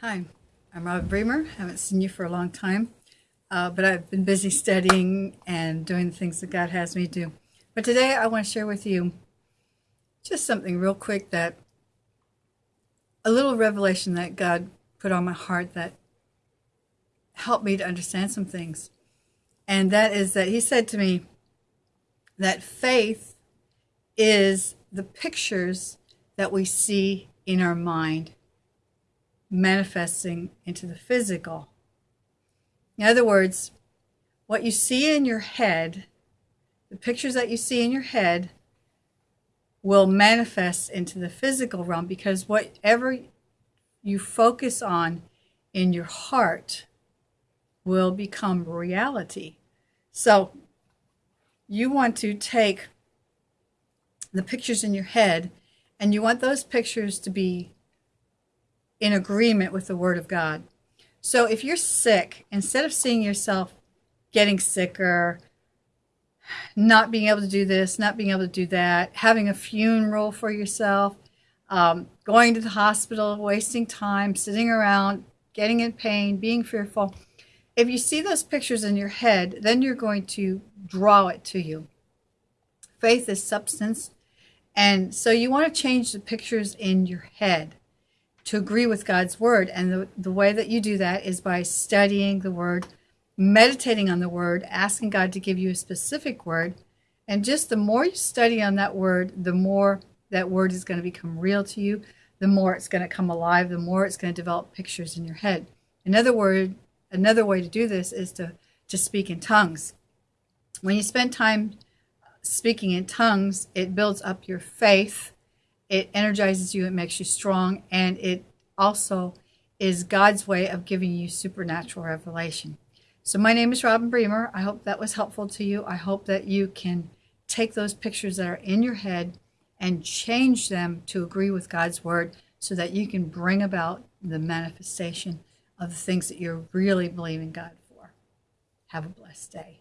Hi, I'm Robin Bremer. haven't seen you for a long time, uh, but I've been busy studying and doing the things that God has me do. But today I want to share with you just something real quick that a little revelation that God put on my heart that helped me to understand some things. And that is that He said to me that faith is the pictures that we see in our mind manifesting into the physical. In other words, what you see in your head, the pictures that you see in your head, will manifest into the physical realm because whatever you focus on in your heart will become reality. So you want to take the pictures in your head and you want those pictures to be in agreement with the Word of God. So if you're sick, instead of seeing yourself getting sicker, not being able to do this, not being able to do that, having a funeral for yourself, um, going to the hospital, wasting time, sitting around, getting in pain, being fearful. If you see those pictures in your head, then you're going to draw it to you. Faith is substance. And so you want to change the pictures in your head to agree with God's word. And the, the way that you do that is by studying the word, meditating on the word, asking God to give you a specific word. And just the more you study on that word, the more that word is going to become real to you, the more it's going to come alive, the more it's going to develop pictures in your head. Another word, another way to do this is to, to speak in tongues. When you spend time speaking in tongues, it builds up your faith it energizes you, it makes you strong, and it also is God's way of giving you supernatural revelation. So, my name is Robin Bremer. I hope that was helpful to you. I hope that you can take those pictures that are in your head and change them to agree with God's word so that you can bring about the manifestation of the things that you're really believing God for. Have a blessed day.